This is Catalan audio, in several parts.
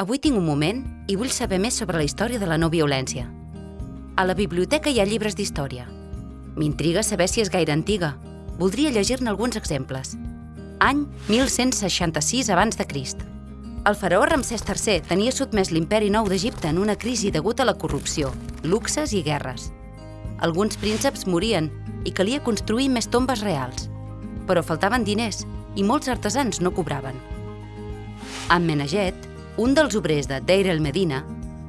Avui tinc un moment i vull saber més sobre la història de la no violència. A la biblioteca hi ha llibres d'història. M'intriga saber si és gaire antiga. Voldria llegir-ne alguns exemples. Any 1166 abans de Crist. El faraó Ramsès III tenia sotmès l'imperi nou d'Egipte en una crisi degut a la corrupció, luxes i guerres. Alguns prínceps morien i calia construir més tombes reals. Però faltaven diners i molts artesans no cobraven. Ammenaget, un dels obrers de Deir el Medina,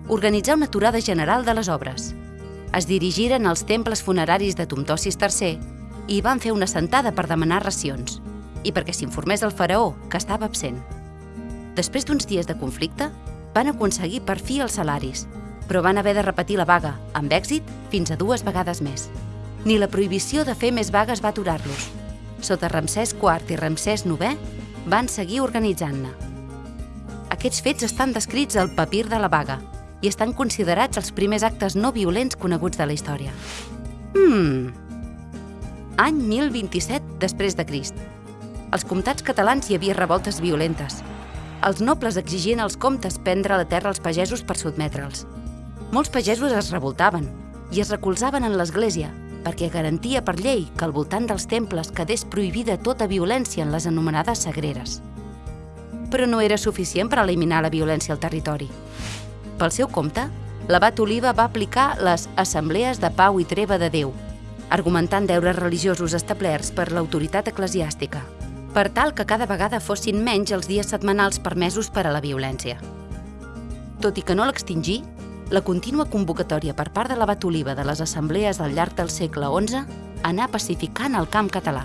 organitzà una aturada general de les obres. Es dirigiren als temples funeraris de Tumtosis III i van fer una sentada per demanar racions i perquè s'informés el faraó, que estava absent. Després d'uns dies de conflicte, van aconseguir per fi els salaris, però van haver de repetir la vaga, amb èxit, fins a dues vegades més. Ni la prohibició de fer més vagues va aturar-los. Sota Ramsès IV i Ramsès IX van seguir organitzant-ne. Aquests fets estan descrits al papir de la vaga i estan considerats els primers actes no violents coneguts de la història. Hmm... Any 1027 després de Crist. Als comtats catalans hi havia revoltes violentes. Els nobles exigien als comtes prendre la terra als pagesos per sotmetre'ls. Molts pagesos es revoltaven i es recolzaven en l'Església perquè garantia per llei que al voltant dels temples quedés prohibida tota violència en les anomenades sagreres. Però no era suficient per eliminar la violència al territori. Pel seu compte, l'abat Oliva va aplicar les assemblees de pau i treva de Déu, argumentant deures religiosos establerts per l'autoritat eclesiàstica, per tal que cada vegada fossin menys els dies setmanals permesos per a la violència. Tot i que no l'extingí, la contínua convocatòria per part de l'abat Oliva de les assemblees al llarg del segle XI anà pacificant el camp català.